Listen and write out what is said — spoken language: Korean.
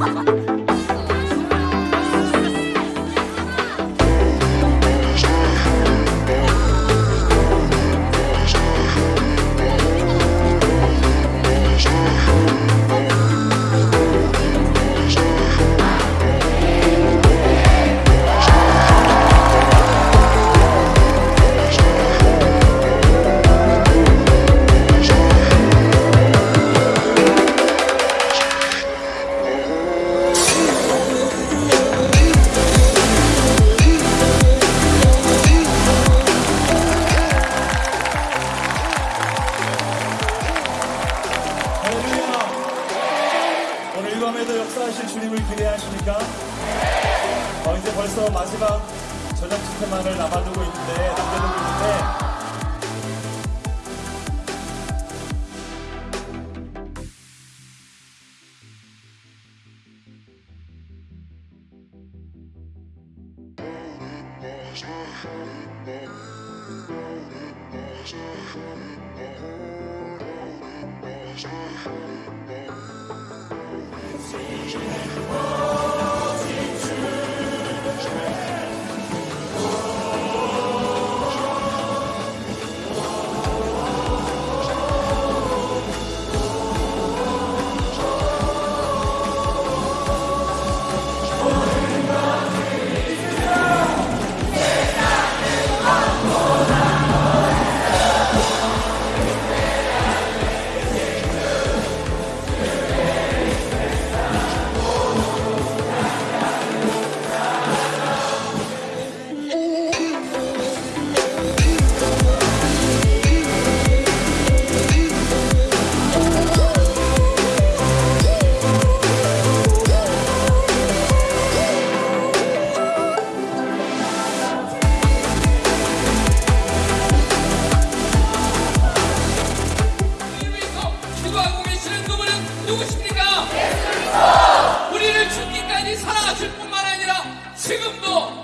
我错了 부활하실 주님을 기대하십니까? 어, 이제 벌써 마지막 저녁 집회만을 남아두고 있는데, 남겨두고 있는데, Vision 누구십니까? 예수 그리스도! 우리를 죽기까지 사랑하실 뿐만 아니라 지금도